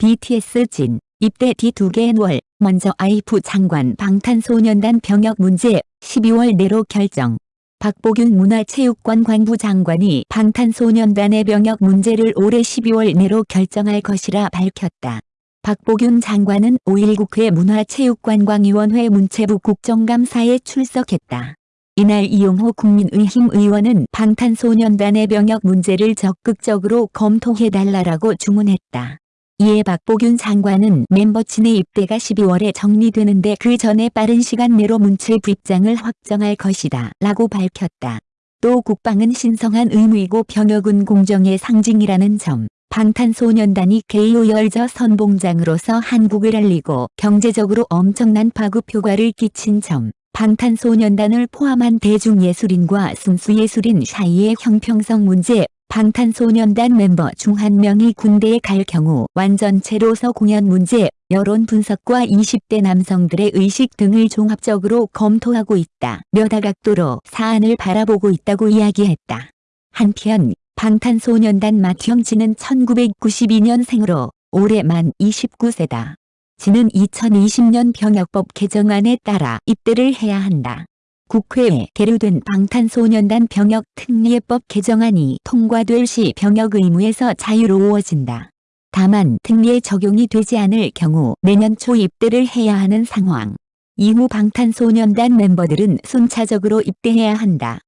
BTS 진, 입대 뒤 두 개의 월, 먼저 아이프 장관 방탄소년단 병역 문제 12월 내로 결정. 박보균 문화체육관 관부 장관이 방탄소년단의 병역 문제를 올해 12월 내로 결정할 것이라 밝혔다. 박보균 장관은 5일 국회 문화체육관광위원회 문체부 국정감사에 출석했다. 이날 이용호 국민의힘 의원은 방탄소년단의 병역 문제를 적극적으로 검토해달라고 주문했다. 이에 박보균 장관은 멤버친의 입대가 12월에 정리되는데 그 전에 빠른 시간 내로 문체 부 입장을 확정할 것이다 라고 밝혔다. 또 국방은 신성한 의무이고 병역은 공정의 상징이라는 점, 방탄소년단이 개요 열저 선봉장으로서 한국을 알리고 경제적으로 엄청난 파급 효과를 끼친 점, 방탄소년단을 포함한 대중예술인과 순수예술인 사이의 형평성 문제, 방탄소년단 멤버 중 한 명이 군대에 갈 경우 완전체로서 공연 문제, 여론 분석과 20대 남성들의 의식 등을 종합적으로 검토하고 있다. 몇 다 각도로 사안을 바라보고 있다고 이야기했다. 한편 방탄소년단 맏형진은 1992년생으로 올해 만 29세다. 지는 2020년 병역법 개정안에 따라 입대를 해야 한다. 국회에 계류된 방탄소년단 병역 특례법 개정안이 통과될 시 병역 의무에서 자유로워진다. 다만 특례 적용이 되지 않을 경우 내년 초 입대를 해야 하는 상황. 이후 방탄소년단 멤버들은 순차적으로 입대해야 한다.